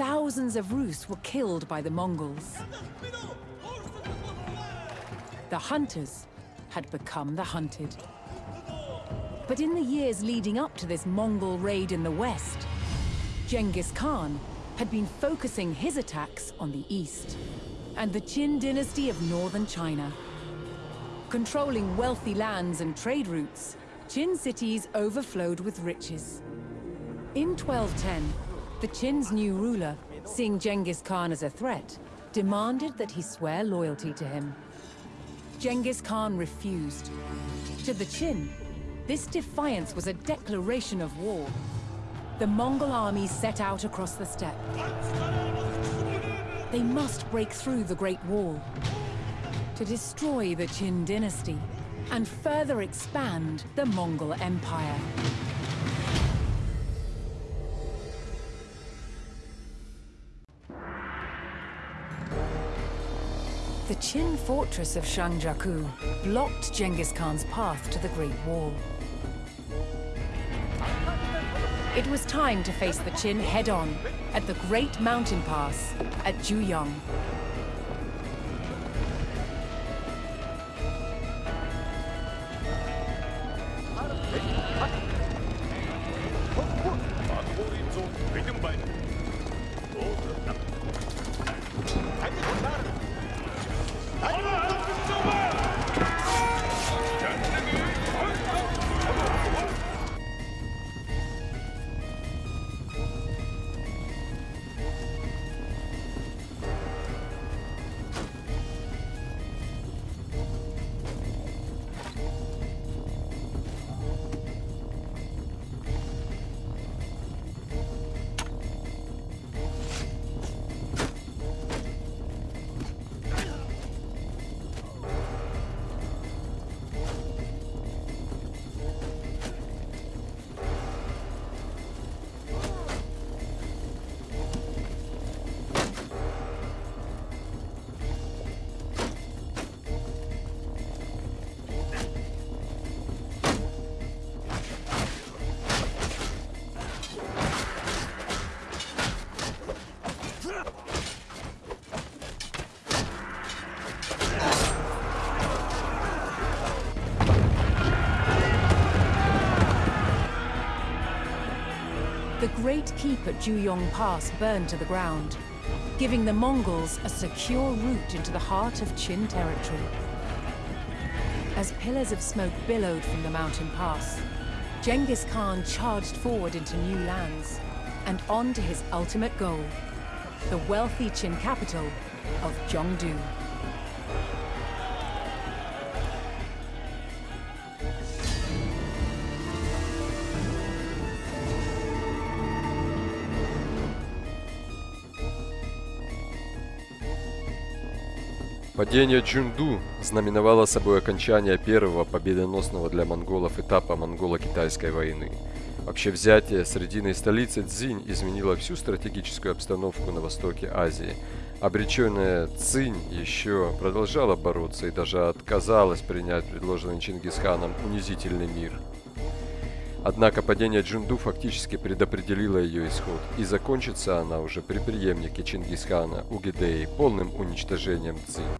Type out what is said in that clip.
thousands of Rus were killed by the Mongols. The hunters had become the hunted. But in the years leading up to this Mongol raid in the west, Genghis Khan had been focusing his attacks on the east and the Qin dynasty of northern China. Controlling wealthy lands and trade routes, Qin cities overflowed with riches. In 1210, the Qin's new ruler, seeing Genghis Khan as a threat, demanded that he swear loyalty to him. Genghis Khan refused. To the Qin, this defiance was a declaration of war. The Mongol army set out across the steppe. They must break through the Great Wall to destroy the Qin dynasty and further expand the Mongol Empire. The Qin fortress of Zhangjiakou blocked Genghis Khan's path to the Great Wall. It was time to face the Qin head-on at the Great Mountain Pass at Juyong. Great keep at Juyong Pass burned to the ground, giving the Mongols a secure route into the heart of Qin territory. As pillars of smoke billowed from the mountain pass, Genghis Khan charged forward into new lands and on to his ultimate goal, the wealthy Qin capital of Zhongdu. Падение Джунду знаменовало собой окончание первого победоносного для монголов этапа монголо-китайской войны. Вообще взятие срединной столицы Цзинь изменило всю стратегическую обстановку на востоке Азии. Обреченная Цинь еще продолжала бороться и даже отказалась принять предложенный Чингисханом унизительный мир. Однако падение Джунду фактически предопределило ее исход, и закончится она уже при преемнике Чингисхана Угидеи полным уничтожением Цзинь.